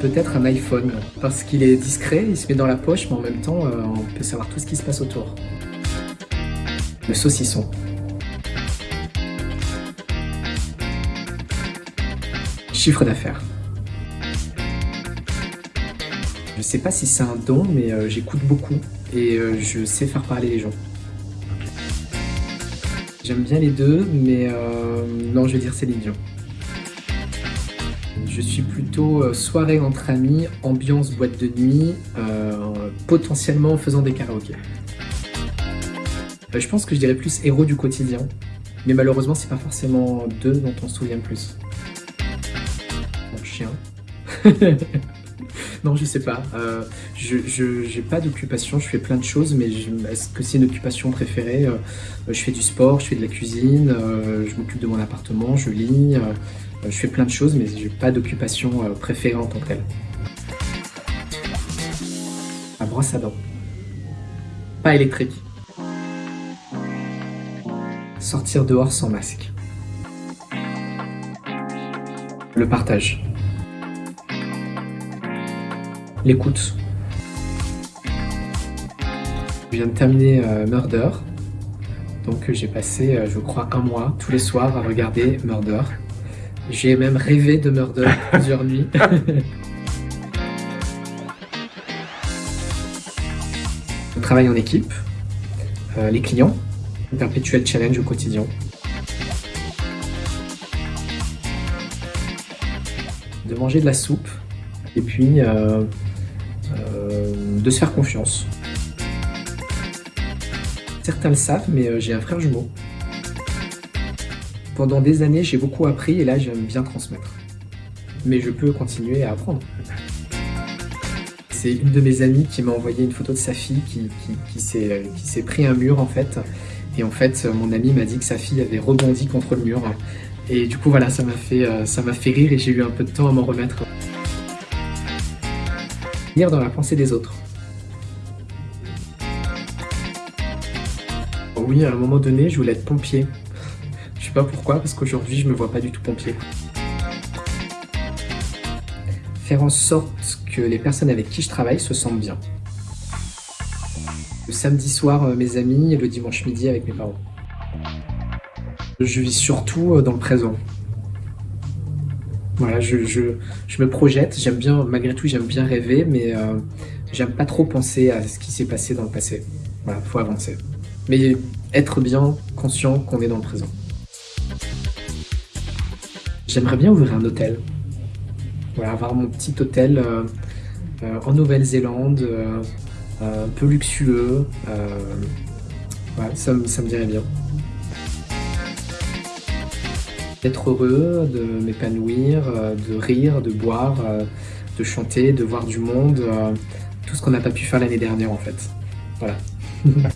Peut-être un iPhone, parce qu'il est discret, il se met dans la poche, mais en même temps, euh, on peut savoir tout ce qui se passe autour. Le saucisson. Chiffre d'affaires. Je sais pas si c'est un don, mais euh, j'écoute beaucoup et euh, je sais faire parler les gens. J'aime bien les deux, mais non, je vais dire Céline Dion. Je suis plutôt euh, soirée entre amis, ambiance boîte de nuit, euh, potentiellement en faisant des karaokés. Euh, je pense que je dirais plus héros du quotidien, mais malheureusement c'est pas forcément d'eux dont on se souvient le plus. Mon chien. non, je sais pas. je n'ai pas d'occupation, je fais plein de choses, mais est-ce que c'est une occupation préférée? Je fais du sport, je fais de la cuisine, je m'occupe de mon appartement, je lis, je fais plein de choses, mais j'ai pas d'occupation euh, préférée en tant que telle. La brosse à dents. Pas électrique. Sortir dehors sans masque. Le partage. L'écoute. Je viens de terminer euh, Murder. Donc j'ai passé, je crois, un mois tous les soirs à regarder Murder. J'ai même rêvé de Murder plusieurs nuits. Le travail en équipe, euh, les clients, un perpétuel challenge au quotidien. De manger de la soupe et puis euh, euh, de se faire confiance. Certains le savent, mais j'ai un frère jumeau. Pendant des années, j'ai beaucoup appris et là, j'aime bien transmettre. Mais je peux continuer à apprendre. C'est une de mes amies qui m'a envoyé une photo de sa fille qui, s'est pris un mur en fait. Et en fait, mon amie m'a dit que sa fille avait rebondi contre le mur. Et du coup, voilà, ça m'a fait, euh, ça fait rire et j'ai eu un peu de temps à m'en remettre. Lire dans la pensée des autres. Oui, à un moment donné, je voulais être pompier pas pourquoi, parce qu'aujourd'hui, je me vois pas du tout pompier. Faire en sorte que les personnes avec qui je travaille se sentent bien. Le samedi soir, euh, mes amis, et le dimanche midi avec mes parents. Je vis surtout euh, dans le présent. Voilà, je, je, me projette, j'aime bien, malgré tout, j'aime bien rêver, mais euh, j'aime pas trop penser à ce qui s'est passé dans le passé. Voilà, faut avancer. Mais être bien conscient qu'on est dans le présent. J'aimerais bien ouvrir un hôtel. Voilà, avoir mon petit hôtel euh, euh, en Nouvelle-Zélande, euh, un peu luxueux. ça, ça me dirait bien. D'être heureux, de m'épanouir, de rire, de boire, de chanter, de voir du monde, tout ce qu'on n'a pas pu faire l'année dernière en fait. Voilà.